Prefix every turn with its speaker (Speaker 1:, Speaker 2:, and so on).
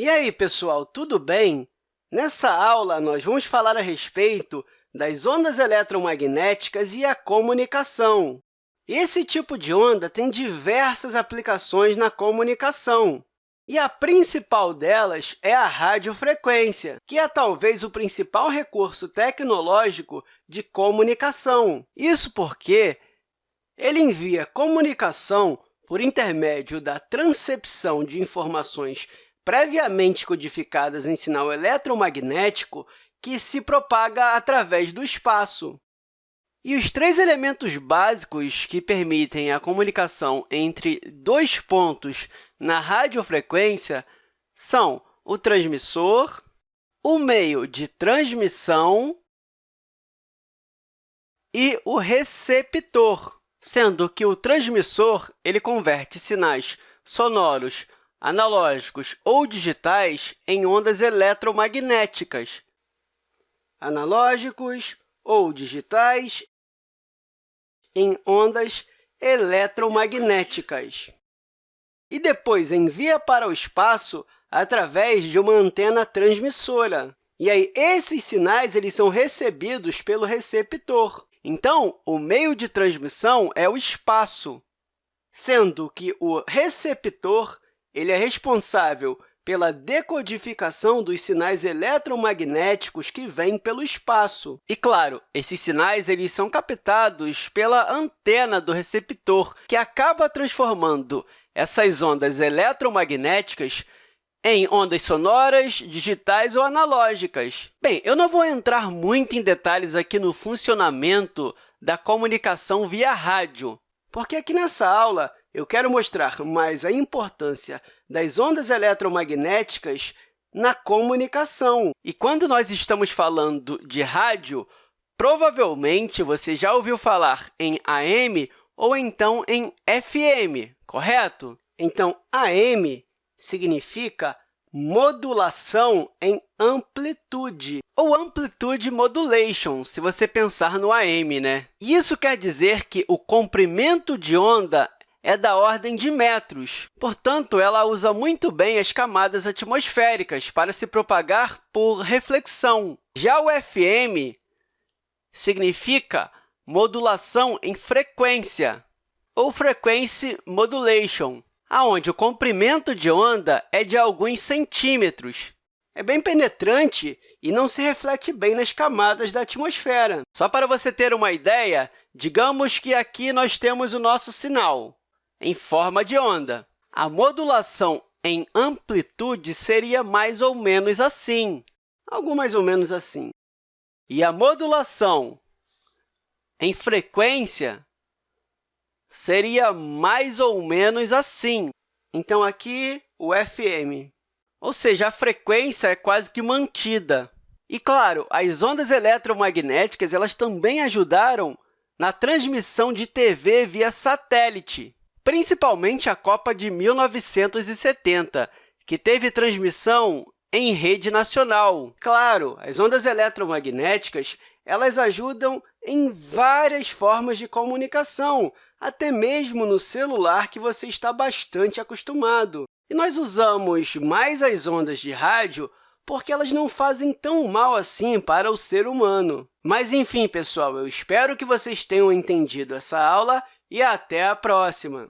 Speaker 1: E aí, pessoal, tudo bem? Nessa aula, nós vamos falar a respeito das ondas eletromagnéticas e a comunicação. Esse tipo de onda tem diversas aplicações na comunicação, e a principal delas é a radiofrequência, que é talvez o principal recurso tecnológico de comunicação. Isso porque ele envia comunicação por intermédio da transcepção de informações previamente codificadas em sinal eletromagnético que se propaga através do espaço. E os três elementos básicos que permitem a comunicação entre dois pontos na radiofrequência são o transmissor, o meio de transmissão e o receptor, sendo que o transmissor ele converte sinais sonoros analógicos ou digitais em ondas eletromagnéticas, analógicos ou digitais em ondas eletromagnéticas. E depois envia para o espaço através de uma antena transmissora. E aí, esses sinais eles são recebidos pelo receptor. Então, o meio de transmissão é o espaço, sendo que o receptor ele é responsável pela decodificação dos sinais eletromagnéticos que vêm pelo espaço. E, claro, esses sinais eles são captados pela antena do receptor, que acaba transformando essas ondas eletromagnéticas em ondas sonoras, digitais ou analógicas. Bem, eu não vou entrar muito em detalhes aqui no funcionamento da comunicação via rádio, porque aqui nessa aula eu quero mostrar mais a importância das ondas eletromagnéticas na comunicação. E quando nós estamos falando de rádio, provavelmente você já ouviu falar em AM ou então em FM, correto? Então, AM significa modulação em amplitude, ou amplitude modulation, se você pensar no AM. Né? Isso quer dizer que o comprimento de onda é da ordem de metros. Portanto, ela usa muito bem as camadas atmosféricas para se propagar por reflexão. Já o FM significa modulação em frequência, ou frequency modulation, onde o comprimento de onda é de alguns centímetros. É bem penetrante e não se reflete bem nas camadas da atmosfera. Só para você ter uma ideia, digamos que aqui nós temos o nosso sinal em forma de onda. A modulação em amplitude seria mais ou menos assim, algo mais ou menos assim. E a modulação em frequência seria mais ou menos assim. Então, aqui, o FM, ou seja, a frequência é quase que mantida. E, claro, as ondas eletromagnéticas elas também ajudaram na transmissão de TV via satélite principalmente a Copa de 1970, que teve transmissão em rede nacional. Claro, as ondas eletromagnéticas elas ajudam em várias formas de comunicação, até mesmo no celular que você está bastante acostumado. E nós usamos mais as ondas de rádio porque elas não fazem tão mal assim para o ser humano. Mas, enfim, pessoal, eu espero que vocês tenham entendido essa aula e até a próxima!